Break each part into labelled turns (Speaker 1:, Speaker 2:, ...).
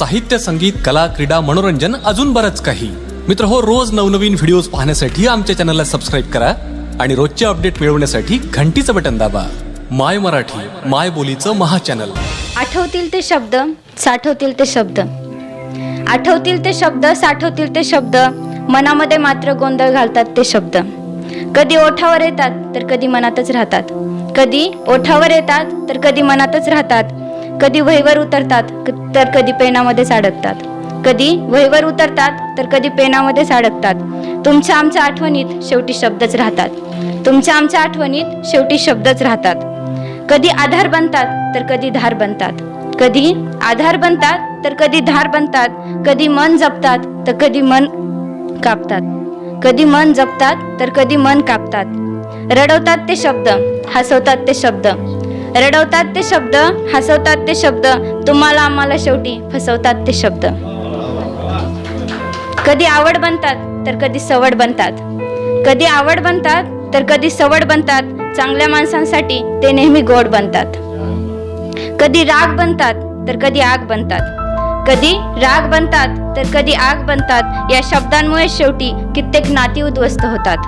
Speaker 1: साहित्य संगीत कला क्रीडा मनोरंजन अजून बरंच काही. मित्र हो रोज नवनवीन व्हिडिओज पाहण्यासाठी आमच्या चॅनलला सबस्क्राईब करा आणि रोजचे अपडेट मिळवण्यासाठी घंटीचं बटन दाबा. माय मराठी माय बोलीचं महाचॅनल.
Speaker 2: आठवतील ते शब्द साठवतील ते शब्द. आठवतील ते शब्द साठवतील ते शब्द. मनामध्ये मात्र गोंधळ घालतात ते शब्द. कधी ओठावर येतात तर कधी मनातच राहतात. कधी ओठावर येतात तर कधी मनातच राहतात. कधी वहीवर उतरतात तर कधी पेनामध्येच अडकतात कधी वहीवर उतरतात तर कधी पेनामध्येच अडकतात तुमच्या आमच्या आठवणीत शेवटी शब्दच राहतात. तुमच्या आमच्या आठवणीत शेवटी शब्दच राहतात. कधी आधार बनतात तर कधी धार बनतात. कधी आधार बनतात तर कधी धार बनतात. कधी मन जपतात तर कधी मन कापतात. कधी मन जपतात तर कधी मन कापतात. रडवतात ते शब्द हसवतात ते शब्द. रडवतात ते शब्द हसवतात ते शब्द तुम्हाला आम्हाला शेवटी फसवतात ते शब्द. कधी आवड बनतात तर कधी सवड बनतात. कधी आवड बनतात तर कधी सवड बनतात. चांगल्या माणसांसाठी ते नेहमी गोड बनतात. कधी राग बनतात तर कधी आग बनतात. कधी राग बनतात तर कधी आग बनतात. या शब्दांमुळे शेवटी कित्येक नाती उद्ध्वस्त होतात.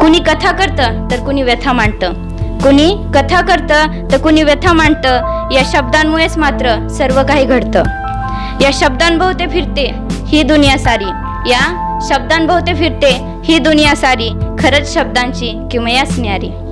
Speaker 2: कुणी कथा करतं तर कुणी व्यथा मांडतं. कुणी कथा करतं तर कुणी व्यथा मांडतं. या शब्दांमुळेच मात्र सर्व काही घडतं. या शब्दांभोवते फिरते ही दुनिया सारी. या शब्दांभोवते फिरते ही दुनिया सारी. खरंच शब्दांची किमयाच न्यारी.